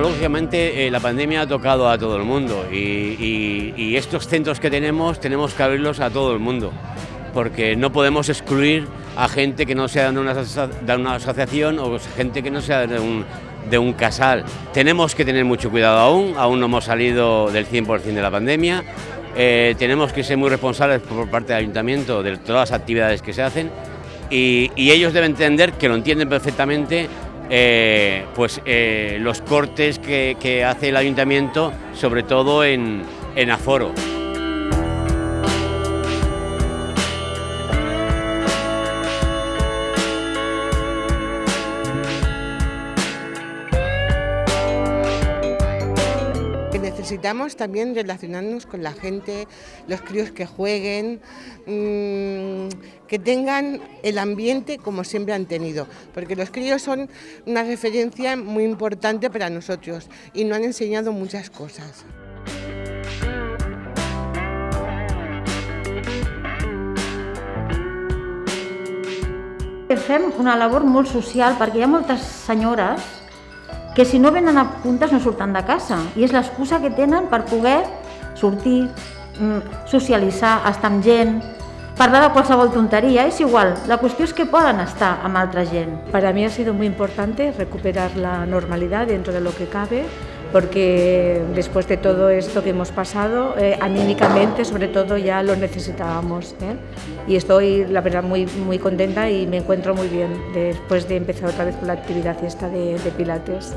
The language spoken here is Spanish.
lógicamente, eh, la pandemia ha tocado a todo el mundo y, estos centros que tenemos, tenemos que abrirlos a todo el mundo, porque no podemos excluir a gente que no sea de una, asociación o gente que no sea de un, de un casal. Tenemos que tener mucho cuidado aún, aún no hemos salido del 100% de la pandemia, eh, tenemos que ser muy responsables por parte del ayuntamiento de todas las actividades que se hacen y, ellos deben entender que lo entienden perfectamente eh, pues eh, los cortes que, hace el ayuntamiento, sobre todo en aforo. Necesitamos también relacionarnos con la gente, los críos que jueguen, mm, que tengan el ambiente como siempre han tenido, porque los críos son una referencia muy importante para nosotros y nos han enseñado muchas cosas. Fem una labor molt social perquè hi ha moltes senyores que si no venen a puntes no surten de casa i és l'excusa que tenen per poder sortir, mm, socialitzar, estar amb gent, parlar de qualsevol tonteria, es igual, la cuestión es que puedan estar amb altra gent. Para mí ha sido muy importante recuperar la normalidad dentro de lo que cabe, porque después de todo esto que hemos pasado, eh, anímicamente sobre todo ya lo necesitábamos. ¿eh? Y estoy, la verdad, muy, muy contenta y me encuentro muy bien después de empezar otra vez con la actividad esta de, de Pilates.